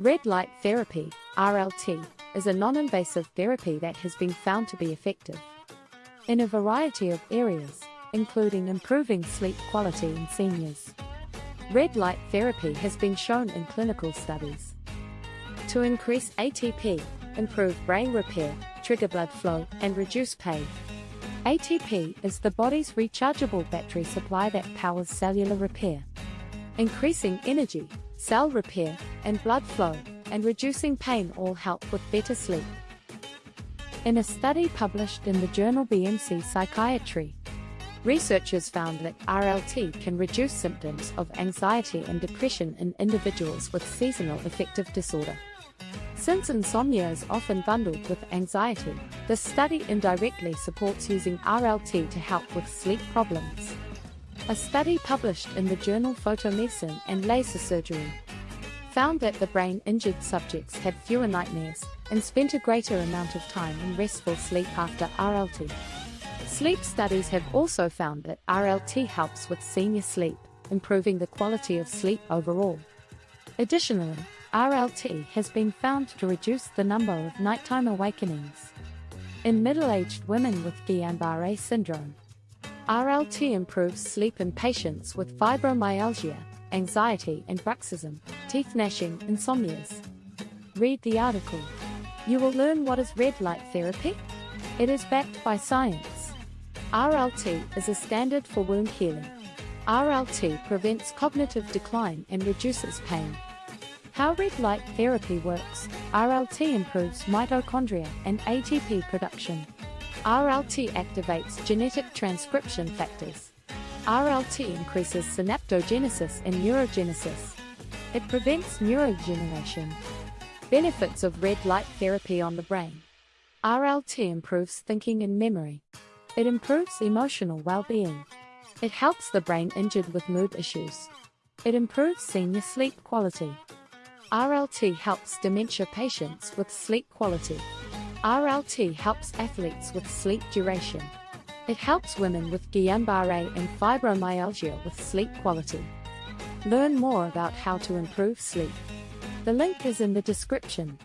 Red light therapy, RLT, is a non-invasive therapy that has been found to be effective in a variety of areas, including improving sleep quality in seniors. Red light therapy has been shown in clinical studies to increase ATP, improve brain repair, trigger blood flow, and reduce pain. ATP is the body's rechargeable battery supply that powers cellular repair, increasing energy, cell repair, and blood flow, and reducing pain all help with better sleep. In a study published in the journal BMC Psychiatry, researchers found that RLT can reduce symptoms of anxiety and depression in individuals with seasonal affective disorder. Since insomnia is often bundled with anxiety, the study indirectly supports using RLT to help with sleep problems. A study published in the journal Photomedicine and Laser Surgery found that the brain-injured subjects had fewer nightmares and spent a greater amount of time in restful sleep after RLT. Sleep studies have also found that RLT helps with senior sleep, improving the quality of sleep overall. Additionally, RLT has been found to reduce the number of nighttime awakenings in middle-aged women with Guillain-Barré syndrome. RLT improves sleep in patients with fibromyalgia, anxiety and bruxism, teeth gnashing, insomnias. Read the article. You will learn what is red light therapy. It is backed by science. RLT is a standard for wound healing. RLT prevents cognitive decline and reduces pain. How red light therapy works. RLT improves mitochondria and ATP production. RLT activates genetic transcription factors. RLT increases synaptogenesis and neurogenesis. It prevents neurodegeneration. Benefits of red light therapy on the brain. RLT improves thinking and memory. It improves emotional well-being. It helps the brain injured with mood issues. It improves senior sleep quality. RLT helps dementia patients with sleep quality. RLT helps athletes with sleep duration. It helps women with Guillain-Barré and fibromyalgia with sleep quality. Learn more about how to improve sleep. The link is in the description.